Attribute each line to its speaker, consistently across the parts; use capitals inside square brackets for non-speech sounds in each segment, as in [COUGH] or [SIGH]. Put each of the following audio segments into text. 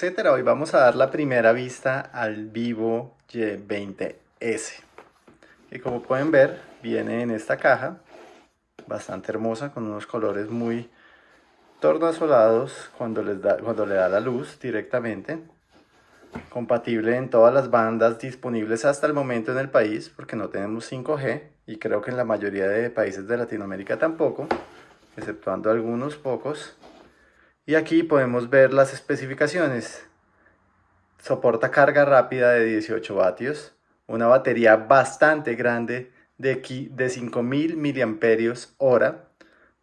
Speaker 1: Hoy vamos a dar la primera vista al Vivo Y20S. Que como pueden ver, viene en esta caja, bastante hermosa, con unos colores muy tornasolados cuando, les da, cuando le da la luz directamente. Compatible en todas las bandas disponibles hasta el momento en el país, porque no tenemos 5G, y creo que en la mayoría de países de Latinoamérica tampoco, exceptuando algunos pocos. Y aquí podemos ver las especificaciones. Soporta carga rápida de 18 vatios, una batería bastante grande de, de 5000 mAh,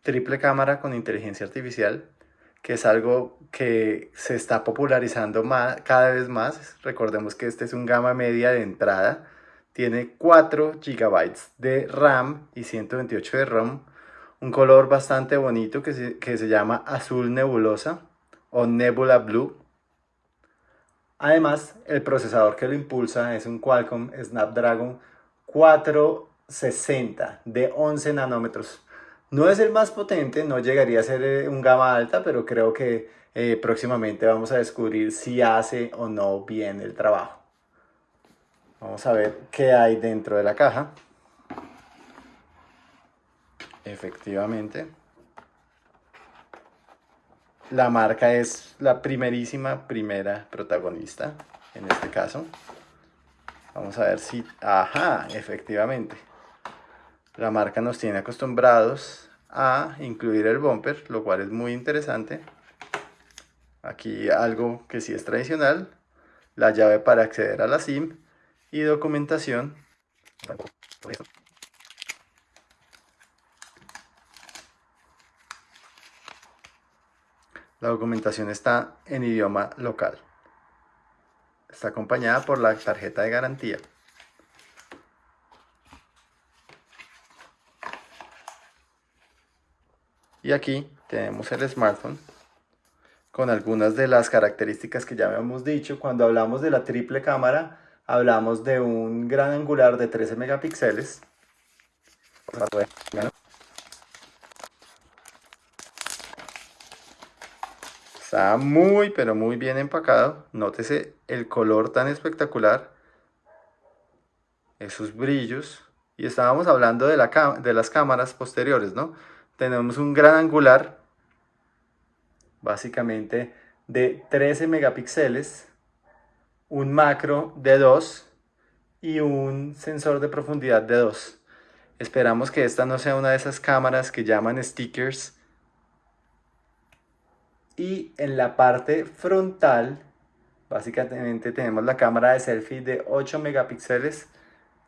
Speaker 1: triple cámara con inteligencia artificial, que es algo que se está popularizando cada vez más. Recordemos que este es un gama media de entrada. Tiene 4 GB de RAM y 128 de ROM un color bastante bonito que se, que se llama azul nebulosa o nebula blue. Además, el procesador que lo impulsa es un Qualcomm Snapdragon 460 de 11 nanómetros. No es el más potente, no llegaría a ser eh, un gama alta, pero creo que eh, próximamente vamos a descubrir si hace o no bien el trabajo. Vamos a ver qué hay dentro de la caja. Efectivamente. La marca es la primerísima primera protagonista, en este caso. Vamos a ver si... ¡Ajá! Efectivamente. La marca nos tiene acostumbrados a incluir el bumper, lo cual es muy interesante. Aquí algo que sí es tradicional, la llave para acceder a la SIM y documentación. La documentación está en idioma local. Está acompañada por la tarjeta de garantía. Y aquí tenemos el smartphone con algunas de las características que ya habíamos dicho. Cuando hablamos de la triple cámara, hablamos de un gran angular de 13 megapíxeles. Está muy, pero muy bien empacado. Nótese el color tan espectacular. Esos brillos. Y estábamos hablando de, de las cámaras posteriores, ¿no? Tenemos un gran angular, básicamente de 13 megapíxeles, un macro de 2 y un sensor de profundidad de 2. Esperamos que esta no sea una de esas cámaras que llaman stickers y en la parte frontal básicamente tenemos la cámara de selfie de 8 megapíxeles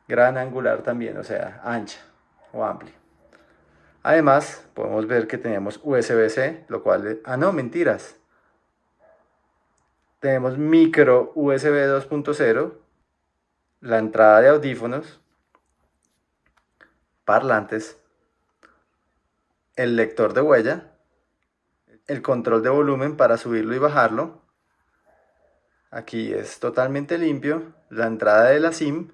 Speaker 1: gran angular también, o sea, ancha o amplia. Además, podemos ver que tenemos USB-C, lo cual... Ah, no, mentiras. Tenemos micro USB 2.0, la entrada de audífonos, parlantes, el lector de huella, el control de volumen para subirlo y bajarlo. Aquí es totalmente limpio, la entrada de la SIM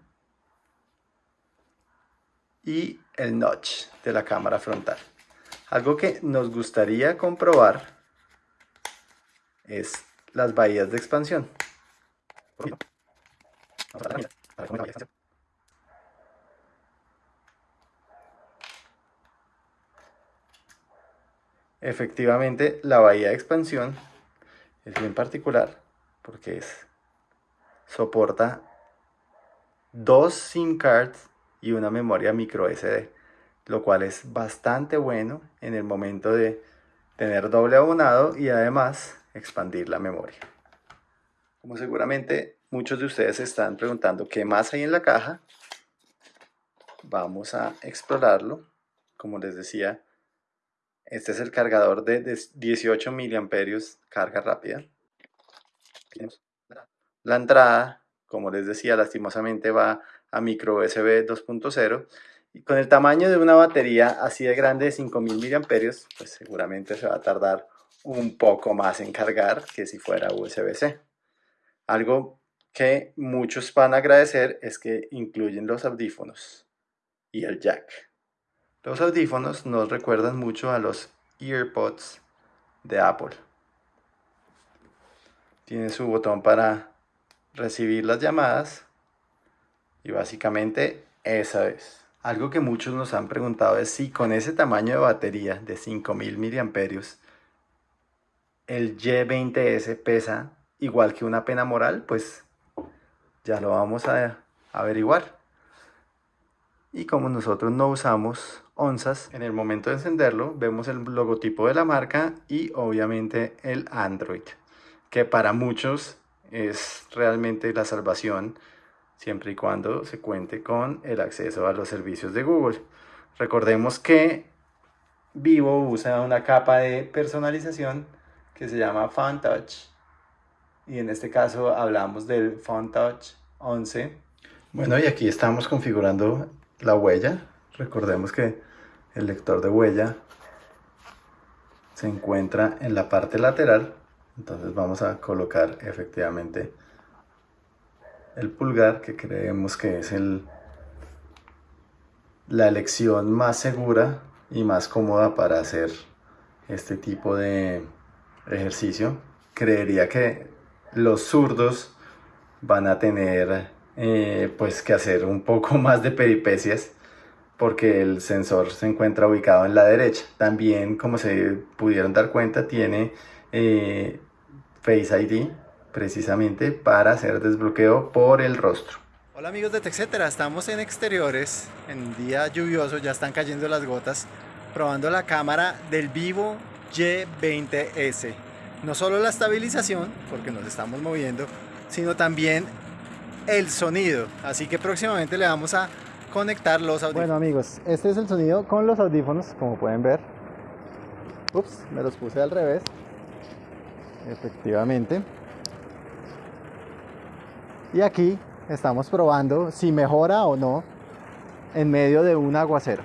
Speaker 1: y el notch de la cámara frontal. Algo que nos gustaría comprobar es las bahías de expansión. Efectivamente, la bahía de expansión es bien particular porque es, soporta dos SIM cards y una memoria micro SD, lo cual es bastante bueno en el momento de tener doble abonado y además expandir la memoria. Como seguramente muchos de ustedes están preguntando qué más hay en la caja, vamos a explorarlo. Como les decía, este es el cargador de 18 miliamperios, carga rápida. La entrada, como les decía, lastimosamente va a micro USB 2.0 y con el tamaño de una batería así de grande de 5000 miliamperios, pues seguramente se va a tardar un poco más en cargar que si fuera USB-C. Algo que muchos van a agradecer es que incluyen los audífonos y el jack. Los audífonos nos recuerdan mucho a los EarPods de Apple. tiene su botón para recibir las llamadas y básicamente esa es. Algo que muchos nos han preguntado es si con ese tamaño de batería de 5000 miliamperios el Y20S pesa igual que una pena moral, pues ya lo vamos a averiguar. Y como nosotros no usamos onzas, en el momento de encenderlo vemos el logotipo de la marca y obviamente el Android, que para muchos es realmente la salvación siempre y cuando se cuente con el acceso a los servicios de Google. Recordemos que Vivo usa una capa de personalización que se llama Fun Touch y en este caso hablamos del Fun Touch 11. Bueno, y aquí estamos configurando la huella. Recordemos que el lector de huella se encuentra en la parte lateral. Entonces vamos a colocar efectivamente el pulgar, que creemos que es el, la elección más segura y más cómoda para hacer este tipo de ejercicio. Creería que los zurdos van a tener eh, pues que hacer un poco [LAUGHS] más de peripecias porque el sensor se encuentra ubicado en la derecha. También, como se pudieron dar cuenta, tiene eh, Face ID precisamente para hacer desbloqueo por el rostro. Hola amigos de TechCetera, estamos en exteriores, en día lluvioso, ya están cayendo las gotas, probando la cámara del Vivo Y20S. No solo la estabilización, porque nos estamos moviendo, sino también el sonido. Así que próximamente le vamos a conectar los audífonos. Bueno amigos, este es el sonido con los audífonos, como pueden ver. Ups, me los puse al revés. Efectivamente. Y aquí estamos probando si mejora o no en medio de un aguacero.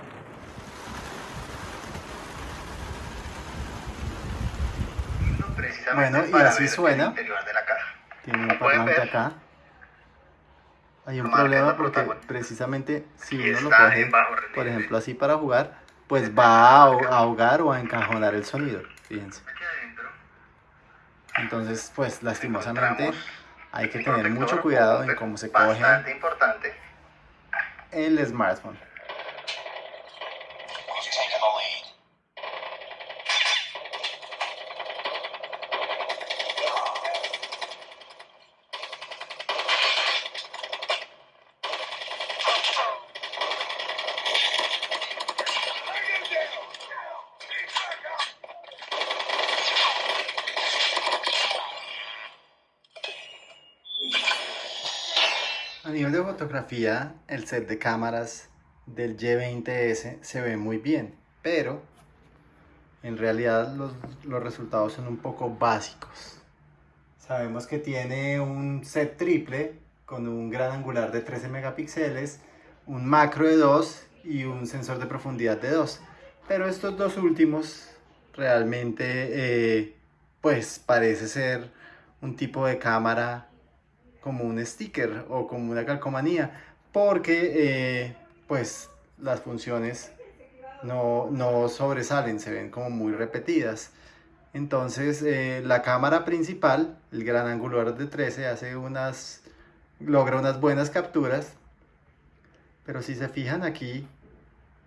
Speaker 1: Bueno, y así suena. Tiene un parlante acá hay un problema porque precisamente si uno lo coge, por ejemplo, así para jugar, pues va a ahogar o a encajonar el sonido, fíjense. Entonces, pues lastimosamente hay que tener mucho cuidado en cómo se coge el smartphone. Fotografía, el set de cámaras del Y20S se ve muy bien, pero en realidad los, los, resultados son un poco básicos. Sabemos que tiene un set triple con un gran angular de 13 megapíxeles, un macro de 2 y un sensor de profundidad de 2. Pero estos dos últimos realmente eh, pues parece ser un tipo de cámara como un sticker o como una calcomanía porque eh, pues las funciones no, no, sobresalen, se ven como muy repetidas. Entonces eh, la cámara principal, el gran angular de 13, hace unas, logra unas buenas capturas, pero si se fijan aquí,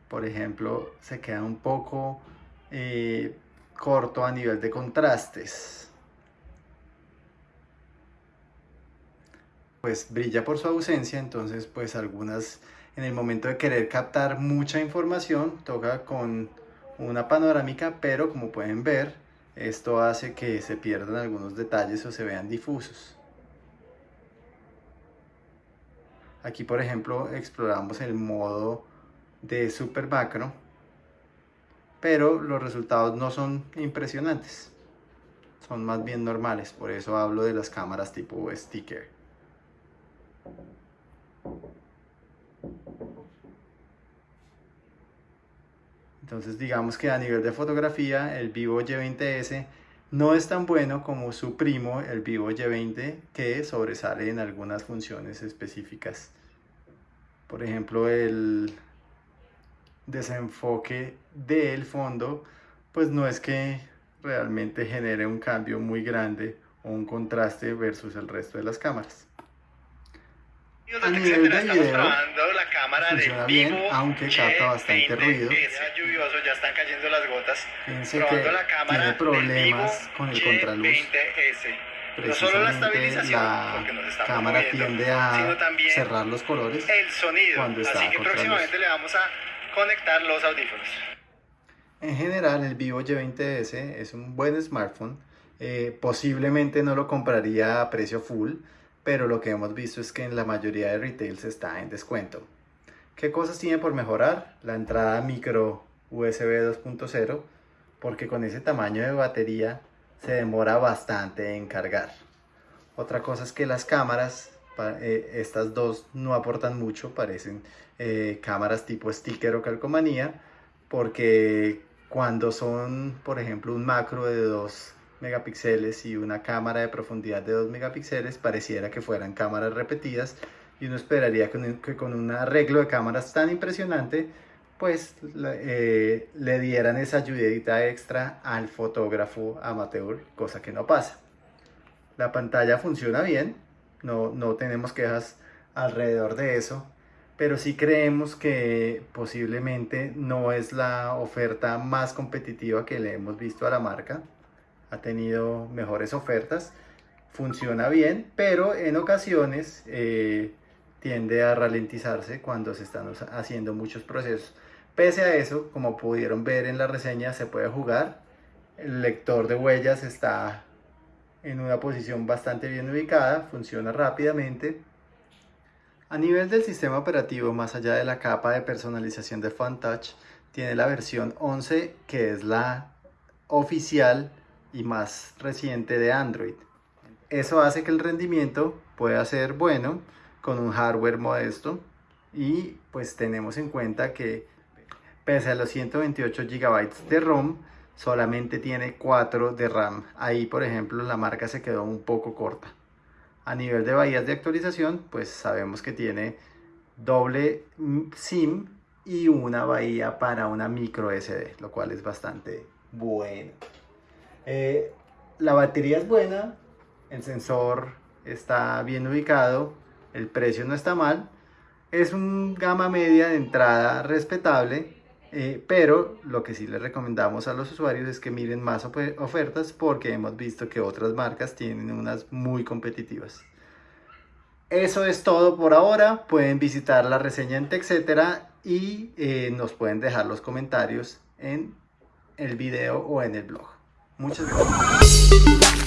Speaker 1: por ejemplo, se queda un poco eh, corto a nivel de contrastes. Pues brilla por su ausencia, entonces pues algunas en el momento de querer captar mucha información toca con una panorámica, pero como pueden ver esto hace que se pierdan algunos detalles o se vean difusos. Aquí por ejemplo exploramos el modo de super macro, pero los resultados no son impresionantes, son más bien normales, por eso hablo de las cámaras tipo sticker. Entonces digamos que a nivel de fotografía el Vivo Y20S no es tan bueno como su primo el Vivo Y20 que sobresale en algunas funciones específicas. Por ejemplo el desenfoque del fondo pues no es que realmente genere un cambio muy grande un contraste versus el resto de las cámaras.
Speaker 2: A nivel de video, la cámara
Speaker 1: funciona bien, aunque capta bastante ruido.
Speaker 2: lluvioso, ya están cayendo las gotas.
Speaker 1: Fíjense que
Speaker 2: la cámara
Speaker 1: tiene problemas con el contraluz.
Speaker 2: No solo la estabilización,
Speaker 1: la cámara tiende a cerrar los colores
Speaker 2: el sonido.
Speaker 1: cuando está
Speaker 2: Así que próximamente le vamos a conectar los audífonos.
Speaker 1: En general, el Vivo Y20s es un buen smartphone. Eh, posiblemente no lo compraría a precio full, pero lo que hemos visto es que en la mayoría de retails está en descuento. ¿Qué cosas tiene por mejorar? La entrada micro USB 2.0, porque con ese tamaño de batería se demora bastante en cargar. Otra cosa es que las cámaras, eh, estas dos no aportan mucho, parecen eh, cámaras tipo sticker o calcomanía, porque cuando son, por ejemplo, un macro de 2 megapíxeles y una cámara de profundidad de 2 megapíxeles, pareciera que fueran cámaras repetidas y uno esperaría que, con un arreglo de cámaras tan impresionante, pues eh, le dieran esa ayudita extra al fotógrafo amateur, cosa que no pasa. La pantalla funciona bien, no, no tenemos quejas alrededor de eso, pero sí creemos que posiblemente no es la oferta más competitiva que le hemos visto a la marca. Ha tenido mejores ofertas, funciona bien, pero en ocasiones eh, tiende a ralentizarse cuando se están haciendo muchos procesos. Pese a eso, como pudieron ver en la reseña, se puede jugar. El lector de huellas está en una posición bastante bien ubicada, funciona rápidamente. A nivel del sistema operativo, más allá de la capa de personalización de FunTouch, tiene la versión 11 que es la oficial y más reciente de Android. Eso hace que el rendimiento pueda ser bueno con un hardware modesto y pues tenemos en cuenta que pese a los 128 GB de ROM, solamente tiene 4 de RAM. Ahí, por ejemplo, la marca se quedó un poco corta. A nivel de bahías de actualización, pues sabemos que tiene doble SIM y una bahía para una micro SD, lo cual es bastante bueno. Eh, la batería es buena, el sensor está bien ubicado, el precio no está mal. Es un gama media de entrada respetable eh, pero lo que sí les recomendamos a los usuarios es que miren más ofertas porque hemos visto que otras marcas tienen unas muy competitivas. Eso es todo por ahora. Pueden visitar la reseña en TechCetera y eh, nos pueden dejar los comentarios en el video o en el blog. Muchas gracias.